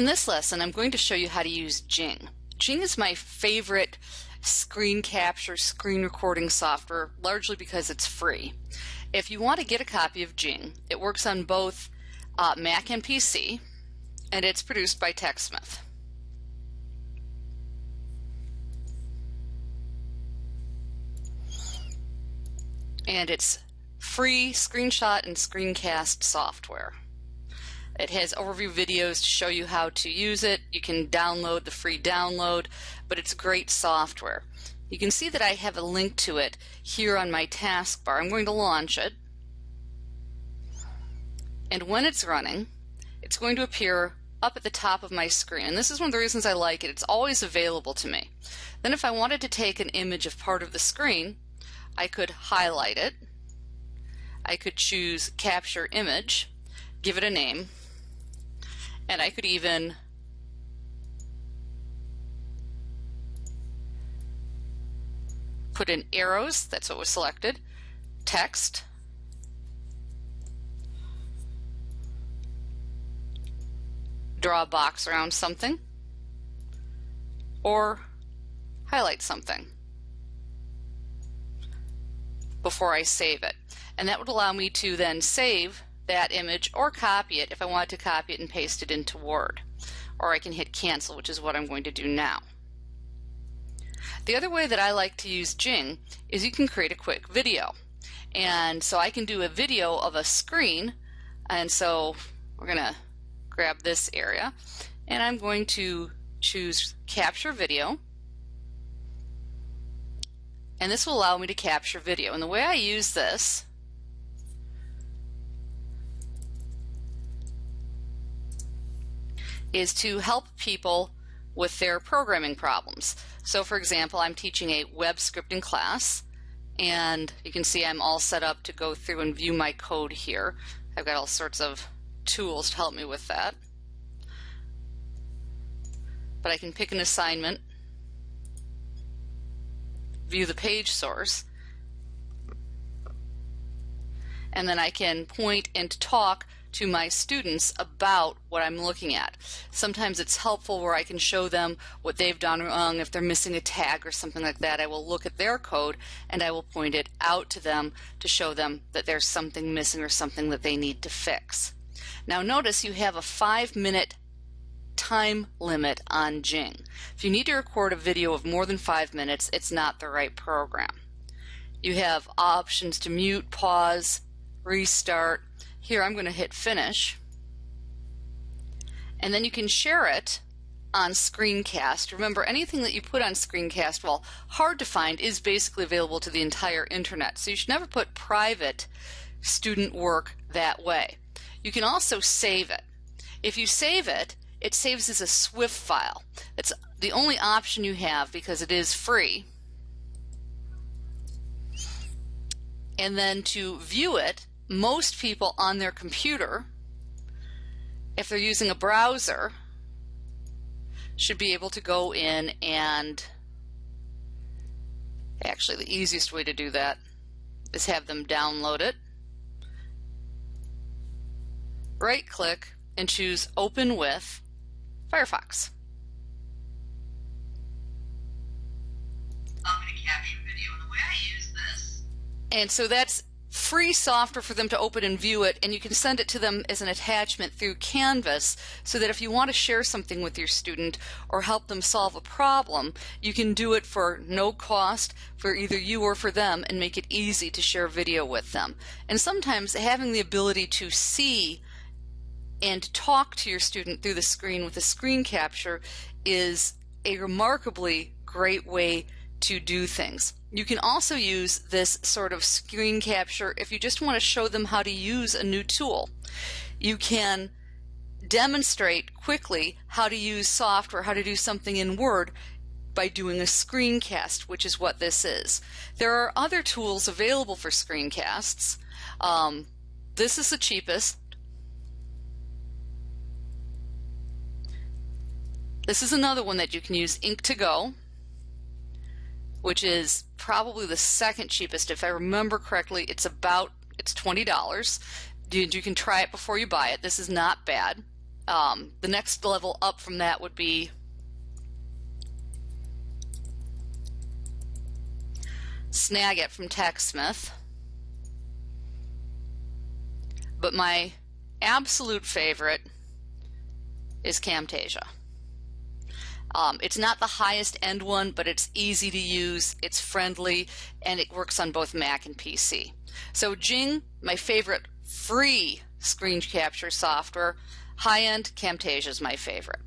In this lesson, I'm going to show you how to use Jing. Jing is my favorite screen capture, screen recording software, largely because it's free. If you want to get a copy of Jing, it works on both uh, Mac and PC, and it's produced by TechSmith. And it's free screenshot and screencast software. It has overview videos to show you how to use it. You can download the free download, but it's great software. You can see that I have a link to it here on my taskbar. I'm going to launch it. And when it's running, it's going to appear up at the top of my screen. And this is one of the reasons I like it. It's always available to me. Then if I wanted to take an image of part of the screen, I could highlight it. I could choose capture image, give it a name, and I could even put in arrows, that's what was selected, text, draw a box around something, or highlight something before I save it. And that would allow me to then save that image or copy it if I want to copy it and paste it into Word. Or I can hit cancel, which is what I'm going to do now. The other way that I like to use Jing is you can create a quick video. And so I can do a video of a screen. And so we're going to grab this area and I'm going to choose capture video. And this will allow me to capture video. And the way I use this is to help people with their programming problems. So for example, I'm teaching a web scripting class and you can see I'm all set up to go through and view my code here. I've got all sorts of tools to help me with that. But I can pick an assignment, view the page source, and then I can point and talk to my students about what I'm looking at. Sometimes it's helpful where I can show them what they've done wrong. If they're missing a tag or something like that, I will look at their code and I will point it out to them to show them that there's something missing or something that they need to fix. Now notice you have a five minute time limit on Jing. If you need to record a video of more than five minutes, it's not the right program. You have options to mute, pause, restart, here I'm going to hit finish. And then you can share it on Screencast. Remember, anything that you put on Screencast, while hard to find, is basically available to the entire internet. So you should never put private student work that way. You can also save it. If you save it, it saves as a SWF file. It's the only option you have because it is free. And then to view it, most people on their computer, if they're using a browser, should be able to go in and actually the easiest way to do that is have them download it. Right click and choose open with Firefox. I'm going to capture video the way I use this. And so that's free software for them to open and view it, and you can send it to them as an attachment through Canvas so that if you want to share something with your student or help them solve a problem, you can do it for no cost for either you or for them and make it easy to share video with them. And sometimes having the ability to see and talk to your student through the screen with a screen capture is a remarkably great way to do things. You can also use this sort of screen capture if you just want to show them how to use a new tool. You can demonstrate quickly how to use software, how to do something in Word by doing a screencast, which is what this is. There are other tools available for screencasts. Um, this is the cheapest. This is another one that you can use, Ink2Go which is probably the second cheapest. If I remember correctly, it's about it's twenty dollars. You, you can try it before you buy it. This is not bad. Um, the next level up from that would be Snagit from TechSmith. But my absolute favorite is Camtasia. Um, it's not the highest end one, but it's easy to use, it's friendly, and it works on both Mac and PC. So Jing, my favorite free screen capture software. High end, Camtasia is my favorite.